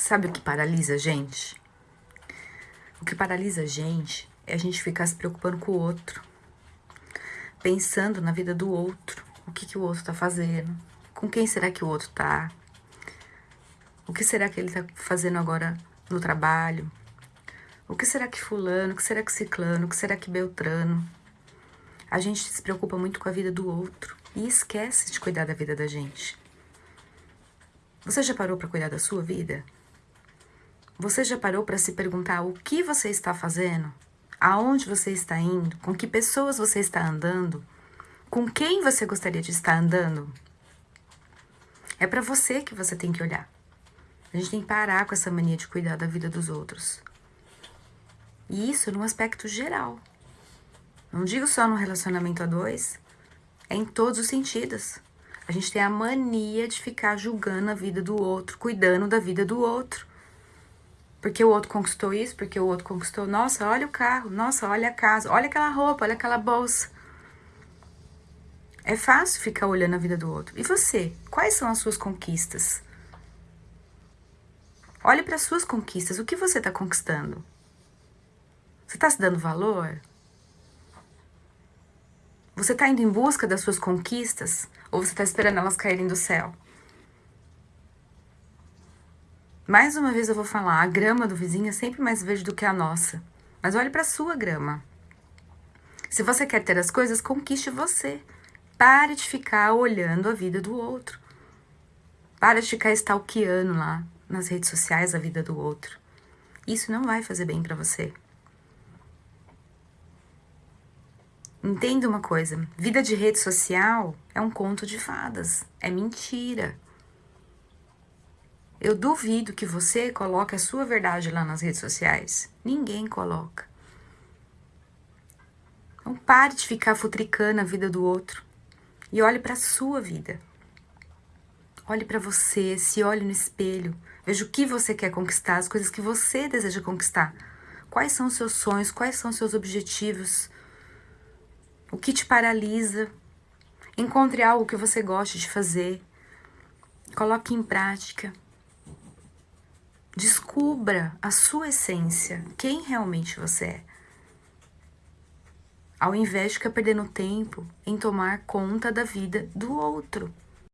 Sabe o que paralisa a gente? O que paralisa a gente é a gente ficar se preocupando com o outro, pensando na vida do outro, o que, que o outro tá fazendo, com quem será que o outro tá, o que será que ele tá fazendo agora no trabalho, o que será que fulano, o que será que ciclano, o que será que beltrano. A gente se preocupa muito com a vida do outro e esquece de cuidar da vida da gente. Você já parou para cuidar da sua vida? Você já parou para se perguntar o que você está fazendo? Aonde você está indo? Com que pessoas você está andando? Com quem você gostaria de estar andando? É para você que você tem que olhar. A gente tem que parar com essa mania de cuidar da vida dos outros. E isso num aspecto geral. Não digo só no relacionamento a dois, é em todos os sentidos. A gente tem a mania de ficar julgando a vida do outro, cuidando da vida do outro. Porque o outro conquistou isso, porque o outro conquistou. Nossa, olha o carro, nossa, olha a casa, olha aquela roupa, olha aquela bolsa. É fácil ficar olhando a vida do outro. E você? Quais são as suas conquistas? Olhe para as suas conquistas. O que você está conquistando? Você está se dando valor? Você está indo em busca das suas conquistas? Ou você está esperando elas caírem do céu? Mais uma vez eu vou falar, a grama do vizinho é sempre mais verde do que a nossa. Mas olhe para a sua grama. Se você quer ter as coisas, conquiste você. Pare de ficar olhando a vida do outro. Pare de ficar stalkeando lá nas redes sociais a vida do outro. Isso não vai fazer bem para você. Entenda uma coisa, vida de rede social é um conto de fadas, é mentira. Eu duvido que você coloque a sua verdade lá nas redes sociais. Ninguém coloca. Não pare de ficar futricando a vida do outro e olhe para a sua vida. Olhe para você, se olhe no espelho, veja o que você quer conquistar, as coisas que você deseja conquistar. Quais são os seus sonhos, quais são os seus objetivos, o que te paralisa. Encontre algo que você goste de fazer, coloque em prática. Descubra a sua essência, quem realmente você é. Ao invés de ficar perdendo tempo em tomar conta da vida do outro.